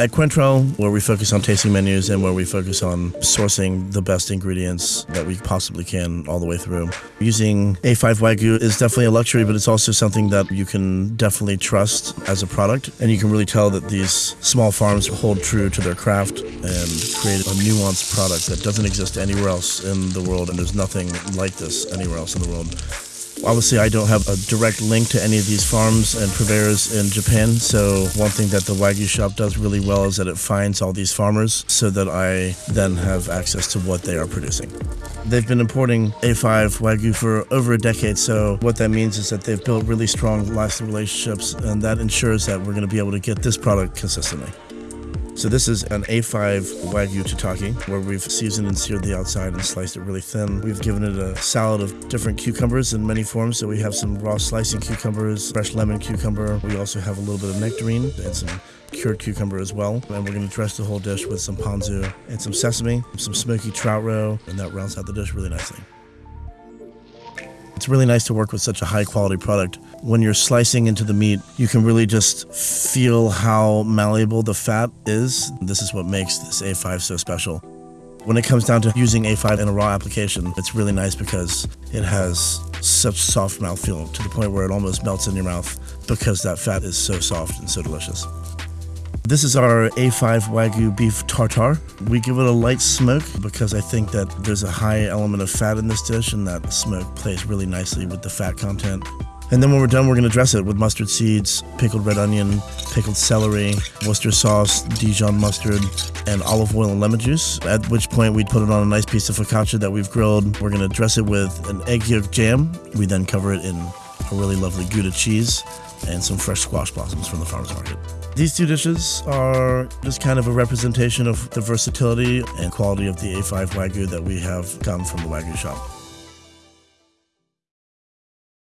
At Cointreau, where we focus on tasting menus and where we focus on sourcing the best ingredients that we possibly can all the way through, using A5 Wagyu is definitely a luxury, but it's also something that you can definitely trust as a product. And you can really tell that these small farms hold true to their craft and create a nuanced product that doesn't exist anywhere else in the world. And there's nothing like this anywhere else in the world. Obviously, I don't have a direct link to any of these farms and purveyors in Japan. So, one thing that the Wagyu shop does really well is that it finds all these farmers so that I then have access to what they are producing. They've been importing A5 Wagyu for over a decade. So, what that means is that they've built really strong lasting relationships, and that ensures that we're going to be able to get this product consistently. So this is an A5 Wagyu tataki where we've seasoned and seared the outside and sliced it really thin. We've given it a salad of different cucumbers in many forms. So we have some raw slicing cucumbers, fresh lemon cucumber. We also have a little bit of nectarine and some cured cucumber as well. And we're going to dress the whole dish with some ponzu and some sesame, some smoky trout roe, and that rounds out the dish really nicely. Really nice to work with such a high quality product. When you're slicing into the meat, you can really just feel how malleable the fat is. This is what makes this A5 so special. When it comes down to using A5 in a raw application, it's really nice because it has such soft mouthfeel to the point where it almost melts in your mouth because that fat is so soft and so delicious. This is our A5 Wagyu beef tartare. We give it a light smoke because I think that there's a high element of fat in this dish and that smoke plays really nicely with the fat content. And then when we're done, we're to dress it with mustard seeds, pickled red onion, pickled celery, Worcester sauce, Dijon mustard, and olive oil and lemon juice. At which point we'd put it on a nice piece of focaccia that we've grilled. We're to dress it with an egg yolk jam. We then cover it in a really lovely Gouda cheese and some fresh squash blossoms from the farmer's market. These two dishes are just kind of a representation of the versatility and quality of the A5 Wagyu that we have gotten from the Wagyu shop.